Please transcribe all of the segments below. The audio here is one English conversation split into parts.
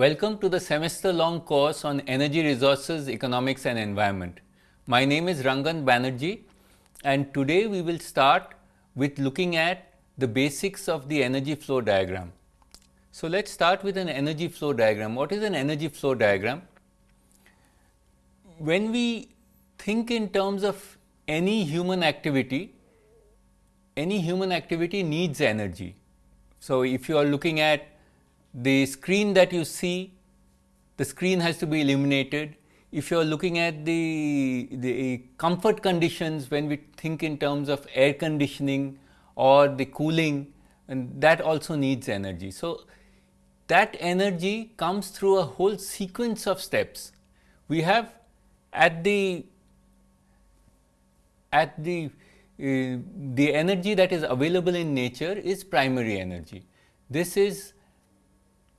Welcome to the semester long course on energy resources, economics and environment. My name is Rangan Banerjee and today we will start with looking at the basics of the energy flow diagram. So, let us start with an energy flow diagram. What is an energy flow diagram? When we think in terms of any human activity, any human activity needs energy. So, if you are looking at the screen that you see, the screen has to be illuminated. If you are looking at the, the comfort conditions when we think in terms of air conditioning or the cooling and that also needs energy. So, that energy comes through a whole sequence of steps. We have at the at the uh, the energy that is available in nature is primary energy. This is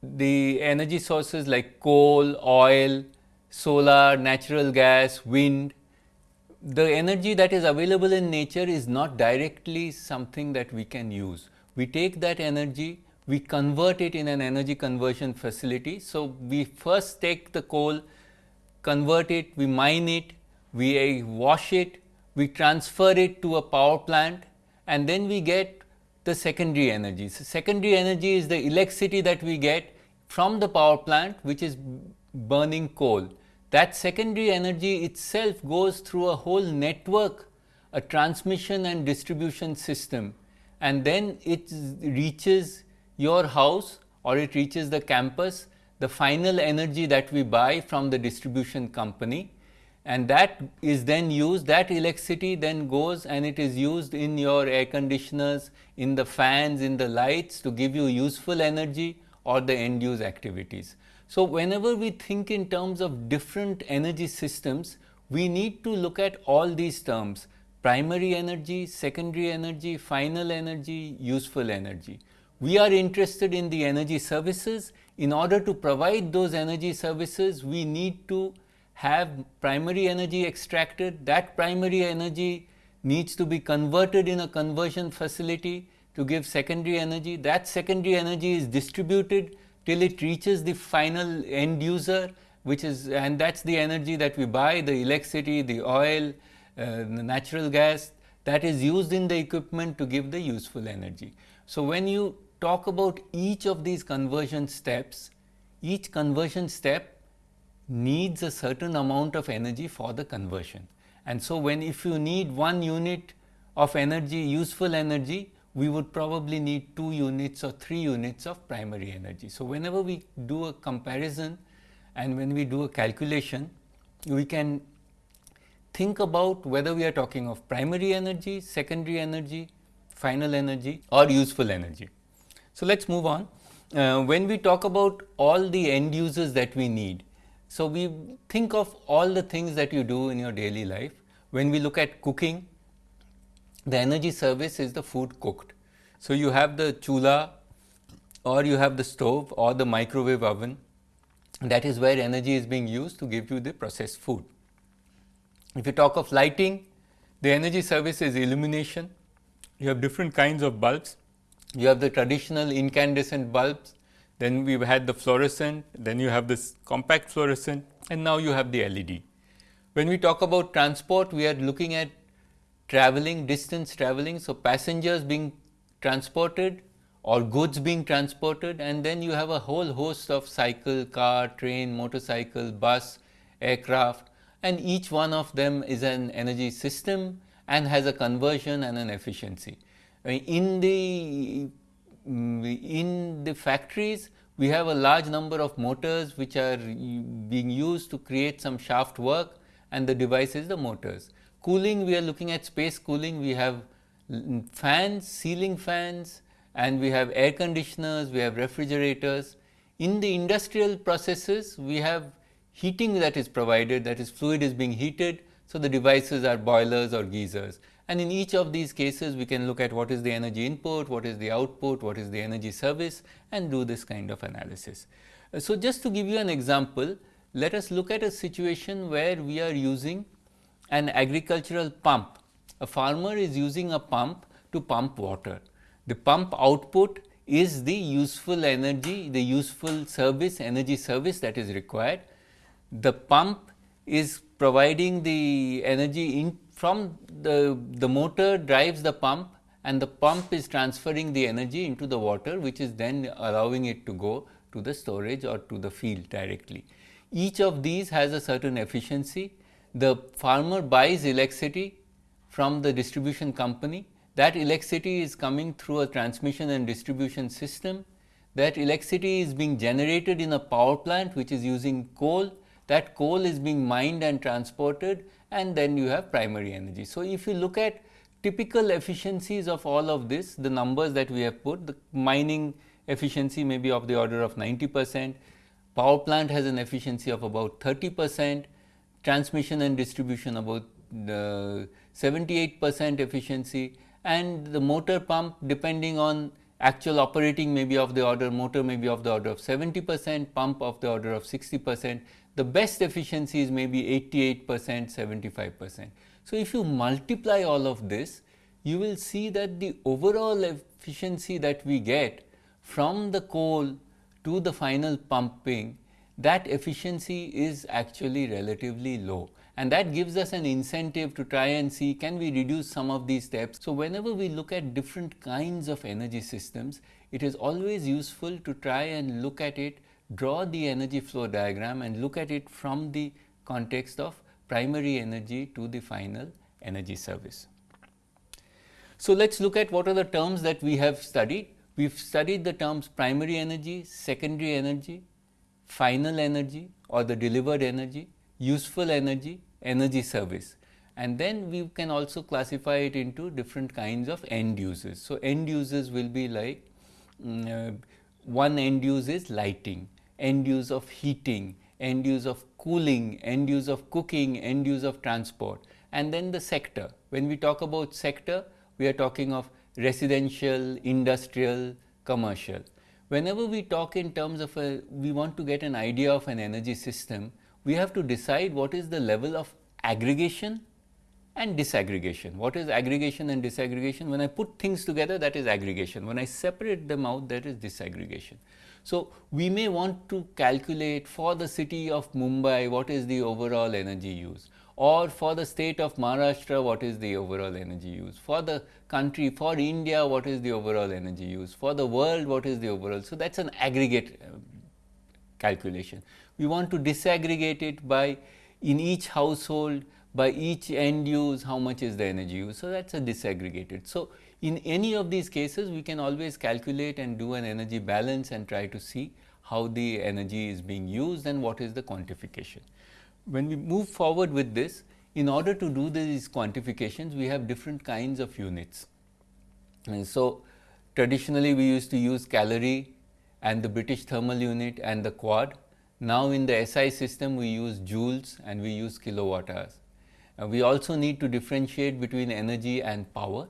the energy sources like coal, oil, solar, natural gas, wind, the energy that is available in nature is not directly something that we can use. We take that energy, we convert it in an energy conversion facility. So, we first take the coal, convert it, we mine it, we uh, wash it, we transfer it to a power plant and then we get the secondary energy. So, secondary energy is the electricity that we get from the power plant which is burning coal. That secondary energy itself goes through a whole network, a transmission and distribution system and then it reaches your house or it reaches the campus, the final energy that we buy from the distribution company and that is then used that electricity then goes and it is used in your air conditioners, in the fans, in the lights to give you useful energy or the end use activities. So, whenever we think in terms of different energy systems, we need to look at all these terms primary energy, secondary energy, final energy, useful energy. We are interested in the energy services. In order to provide those energy services, we need to have primary energy extracted, that primary energy needs to be converted in a conversion facility to give secondary energy. That secondary energy is distributed till it reaches the final end user which is and that is the energy that we buy the electricity, the oil, uh, the natural gas that is used in the equipment to give the useful energy. So, when you talk about each of these conversion steps, each conversion step needs a certain amount of energy for the conversion. And so, when if you need one unit of energy useful energy, we would probably need 2 units or 3 units of primary energy. So, whenever we do a comparison and when we do a calculation, we can think about whether we are talking of primary energy, secondary energy, final energy or useful energy. So, let us move on. Uh, when we talk about all the end users that we need, so, we think of all the things that you do in your daily life. When we look at cooking, the energy service is the food cooked. So, you have the chula or you have the stove or the microwave oven that is where energy is being used to give you the processed food. If you talk of lighting, the energy service is illumination. You have different kinds of bulbs. You have the traditional incandescent bulbs then we had the fluorescent, then you have this compact fluorescent and now you have the LED. When we talk about transport, we are looking at traveling, distance traveling. So, passengers being transported or goods being transported and then you have a whole host of cycle, car, train, motorcycle, bus, aircraft and each one of them is an energy system and has a conversion and an efficiency. In the Mm, in the factories we have a large number of motors which are being used to create some shaft work and the device is the motors. Cooling we are looking at space cooling we have mm, fans, ceiling fans and we have air conditioners, we have refrigerators. In the industrial processes we have heating that is provided that is fluid is being heated. So, the devices are boilers or geysers and in each of these cases, we can look at what is the energy input, what is the output, what is the energy service and do this kind of analysis. Uh, so, just to give you an example, let us look at a situation where we are using an agricultural pump. A farmer is using a pump to pump water. The pump output is the useful energy, the useful service, energy service that is required. The pump is providing the energy in from the, the motor drives the pump and the pump is transferring the energy into the water which is then allowing it to go to the storage or to the field directly. Each of these has a certain efficiency. The farmer buys electricity from the distribution company. That electricity is coming through a transmission and distribution system. That electricity is being generated in a power plant which is using coal. That coal is being mined and transported and then you have primary energy. So, if you look at typical efficiencies of all of this, the numbers that we have put, the mining efficiency may be of the order of 90 percent, power plant has an efficiency of about 30 percent, transmission and distribution about uh, 78 percent efficiency and the motor pump depending on actual operating may be of the order motor may be of the order of 70 percent, pump of the order of 60 percent the best efficiencies may be 88 percent, 75 percent. So, if you multiply all of this, you will see that the overall efficiency that we get from the coal to the final pumping, that efficiency is actually relatively low and that gives us an incentive to try and see can we reduce some of these steps. So, whenever we look at different kinds of energy systems, it is always useful to try and look at it draw the energy flow diagram and look at it from the context of primary energy to the final energy service. So, let us look at what are the terms that we have studied. We have studied the terms primary energy, secondary energy, final energy or the delivered energy, useful energy, energy service and then we can also classify it into different kinds of end uses. So, end uses will be like um, one end use is lighting, end use of heating, end use of cooling, end use of cooking, end use of transport and then the sector. When we talk about sector, we are talking of residential, industrial, commercial. Whenever we talk in terms of a, we want to get an idea of an energy system, we have to decide what is the level of aggregation and disaggregation. What is aggregation and disaggregation? When I put things together that is aggregation, when I separate them out that is disaggregation. So, we may want to calculate for the city of Mumbai what is the overall energy use or for the state of Maharashtra what is the overall energy use, for the country for India what is the overall energy use, for the world what is the overall. So, that is an aggregate uh, calculation. We want to disaggregate it by in each household by each end use how much is the energy use. So, that is a disaggregated. So, in any of these cases, we can always calculate and do an energy balance and try to see how the energy is being used and what is the quantification. When we move forward with this, in order to do these quantifications, we have different kinds of units. And so, traditionally we used to use calorie and the British thermal unit and the quad. Now, in the SI system we use joules and we use kilowatt hours. Uh, we also need to differentiate between energy and power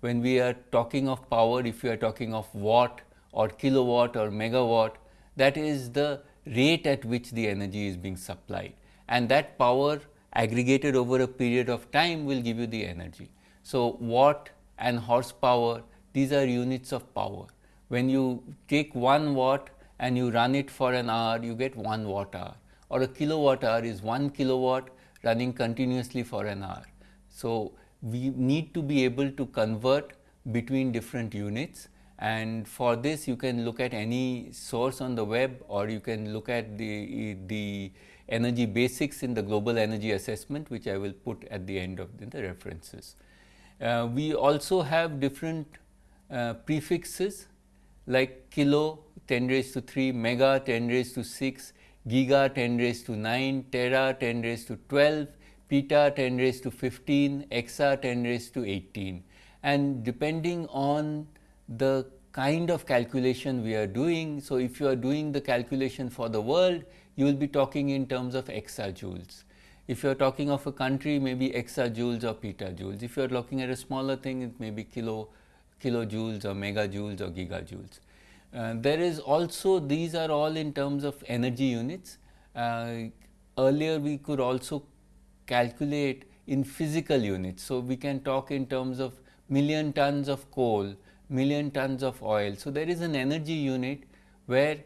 when we are talking of power, if we are talking of watt or kilowatt or megawatt, that is the rate at which the energy is being supplied and that power aggregated over a period of time will give you the energy. So, watt and horsepower these are units of power. When you take 1 watt and you run it for an hour you get 1 watt hour or a kilowatt hour is 1 kilowatt running continuously for an hour. So, we need to be able to convert between different units and for this you can look at any source on the web or you can look at the, the energy basics in the global energy assessment which I will put at the end of the, the references. Uh, we also have different uh, prefixes like kilo 10 raised to 3, mega 10 raised to 6, giga 10 raised to 9, tera 10 raised to 12, Peta 10 raised to 15, Exa 10 raised to 18 and depending on the kind of calculation we are doing. So, if you are doing the calculation for the world, you will be talking in terms of exajoules. If you are talking of a country, maybe exajoules or petajoules. If you are looking at a smaller thing, it may be kilo, kilojoules or megajoules or gigajoules. Uh, there is also, these are all in terms of energy units. Uh, earlier, we could also calculate in physical units. So, we can talk in terms of million tons of coal million tons of oil. So, there is an energy unit where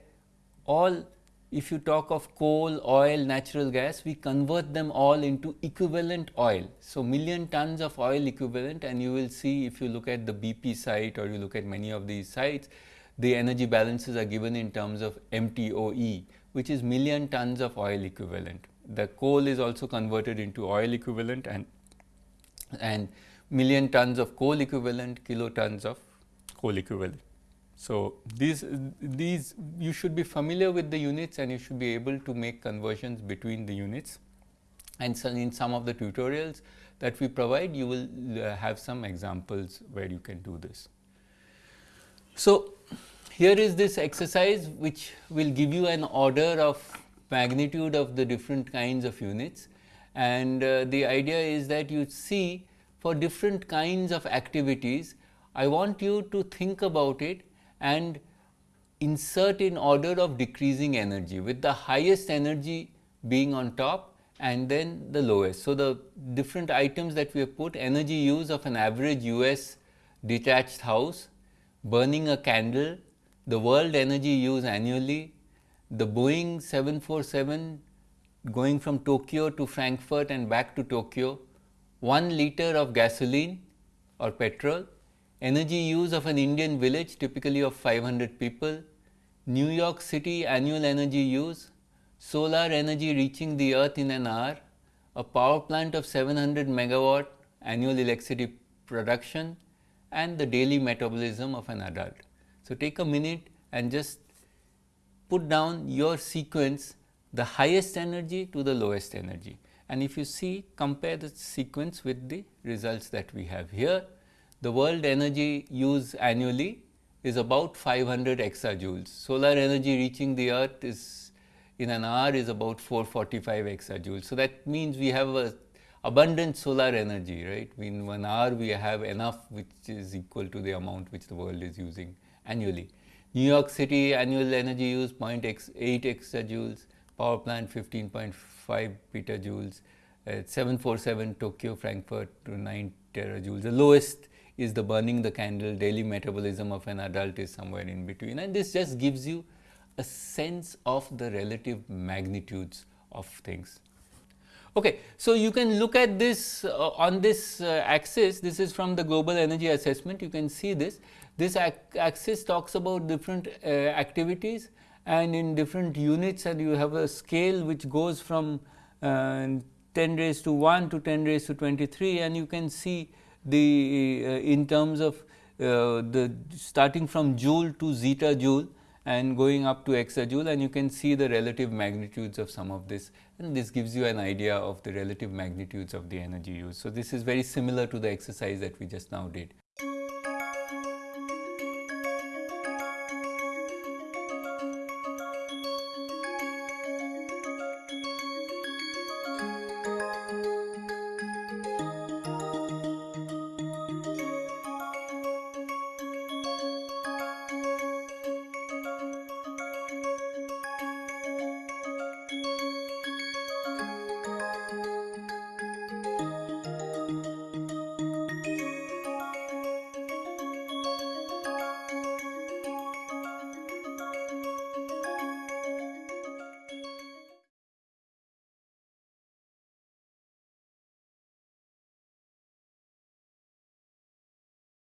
all if you talk of coal, oil, natural gas, we convert them all into equivalent oil. So, million tons of oil equivalent and you will see if you look at the BP site or you look at many of these sites, the energy balances are given in terms of MTOE, which is million tons of oil equivalent. The coal is also converted into oil equivalent and, and million tons of coal equivalent, kilotons of coal equivalent. So, these, these you should be familiar with the units and you should be able to make conversions between the units and so in some of the tutorials that we provide you will uh, have some examples where you can do this. So, here is this exercise which will give you an order of magnitude of the different kinds of units and uh, the idea is that you see for different kinds of activities I want you to think about it and insert in order of decreasing energy with the highest energy being on top and then the lowest. So, the different items that we have put energy use of an average US detached house, burning a candle, the world energy use annually, the Boeing 747 going from Tokyo to Frankfurt and back to Tokyo, 1 liter of gasoline or petrol, energy use of an Indian village typically of 500 people, New York City annual energy use, solar energy reaching the earth in an hour, a power plant of 700 megawatt annual electricity production and the daily metabolism of an adult. So, take a minute and just put down your sequence the highest energy to the lowest energy and if you see compare the sequence with the results that we have here the world energy used annually is about 500 exajoules. Solar energy reaching the earth is in an hour is about 445 exajoules. So, that means we have a abundant solar energy right in one hour we have enough which is equal to the amount which the world is using annually. New York City annual energy use 0.8 exajoules, power plant 15.5 petajoules, uh, 747 Tokyo Frankfurt to 9 terajoules. The lowest is the burning the candle, daily metabolism of an adult is somewhere in between and this just gives you a sense of the relative magnitudes of things. Okay, so you can look at this uh, on this uh, axis, this is from the global energy assessment, you can see this. This axis talks about different uh, activities and in different units and you have a scale which goes from uh, 10 raised to 1 to 10 raised to 23 and you can see the uh, in terms of uh, the starting from joule to zetta joule and going up to exajoule and you can see the relative magnitudes of some of this and this gives you an idea of the relative magnitudes of the energy used. So, this is very similar to the exercise that we just now did.